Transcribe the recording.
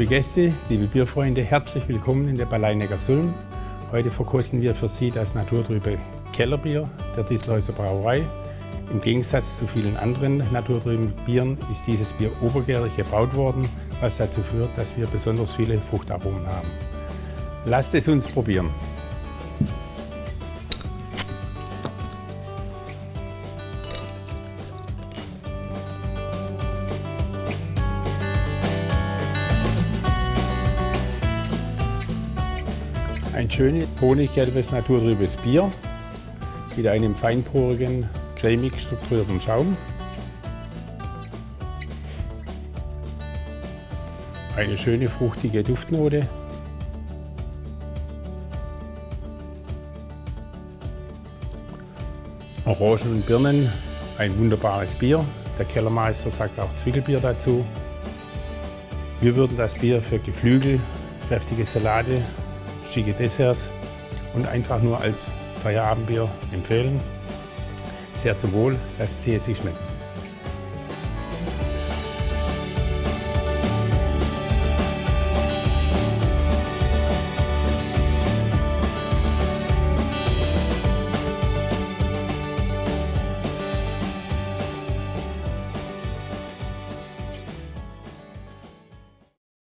Liebe Gäste, liebe Bierfreunde, herzlich willkommen in der Balleinecker Sulm. Heute verkosten wir für Sie das naturtrübe Kellerbier der Distelhäuser Brauerei. Im Gegensatz zu vielen anderen naturtrüben Bieren ist dieses Bier obergärig gebraut worden, was dazu führt, dass wir besonders viele Fruchtaromen haben. Lasst es uns probieren. Ein schönes honiggelbes naturtrübes Bier mit einem feinporigen, cremig strukturierten Schaum. Eine schöne fruchtige Duftnote. Orangen und Birnen, ein wunderbares Bier. Der Kellermeister sagt auch Zwickelbier dazu. Wir würden das Bier für Geflügel, kräftige Salate schicke Desserts und einfach nur als Feierabendbier empfehlen. Sehr zum Wohl, lasst Sie es sich schmecken.